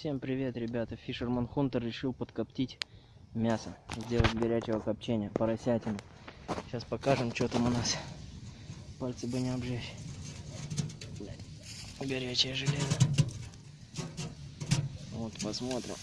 Всем привет, ребята. Фишерман Хунтер решил подкоптить мясо, сделать горячего копчения, поросятину. Сейчас покажем, что там у нас. Пальцы бы не обжечь. Горячее железо. Вот, посмотрим.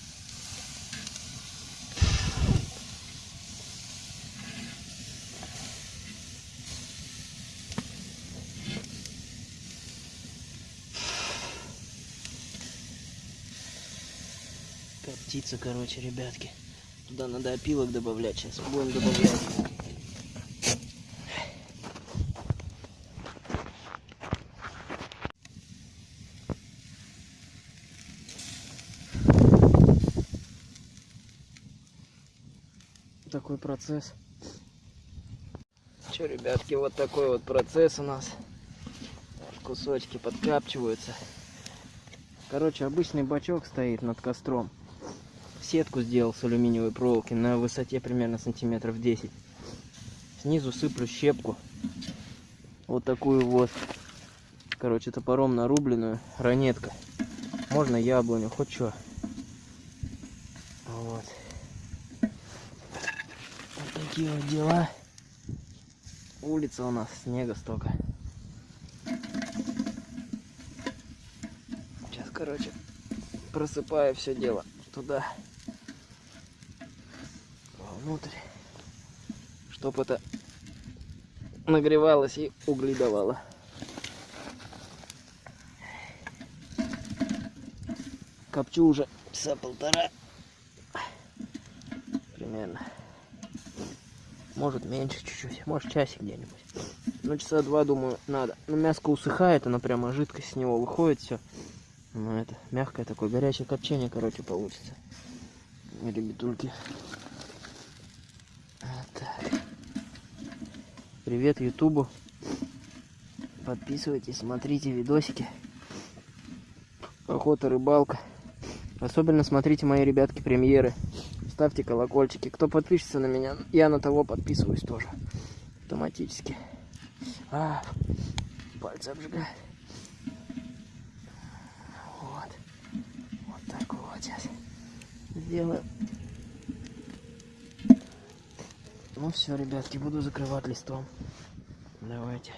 Коптится, короче, ребятки. Туда надо опилок добавлять. Сейчас будем добавлять. Такой процесс. Че, ребятки, вот такой вот процесс у нас. Кусочки подкапчиваются. Короче, обычный бачок стоит над костром. Сетку сделал с алюминиевой проволоки на высоте примерно сантиметров 10. Снизу сыплю щепку. Вот такую вот. Короче, топором нарубленную. Ранетка. Можно яблоню, хоть что. Вот. Вот такие вот дела. Улица у нас, снега столько. Сейчас, короче, просыпаю все дело туда. Внутрь. Чтоб это нагревалось и угли давало. Копчу уже часа полтора. Примерно. Может меньше чуть-чуть. Может часик где-нибудь. Ну часа два, думаю, надо. Но мяско усыхает, она прямо жидкость с него выходит все. Ну это мягкое такое, горячее копчение, короче, получится. Ребятульки. Привет Ютубу. Подписывайтесь, смотрите видосики. Охота, рыбалка. Особенно смотрите мои, ребятки, премьеры. Ставьте колокольчики. Кто подпишется на меня, я на того подписываюсь тоже. Автоматически. А, пальцы обжигают. Вот. Вот так вот сейчас сделаю. Ну все, ребятки, буду закрывать листом. Давайте.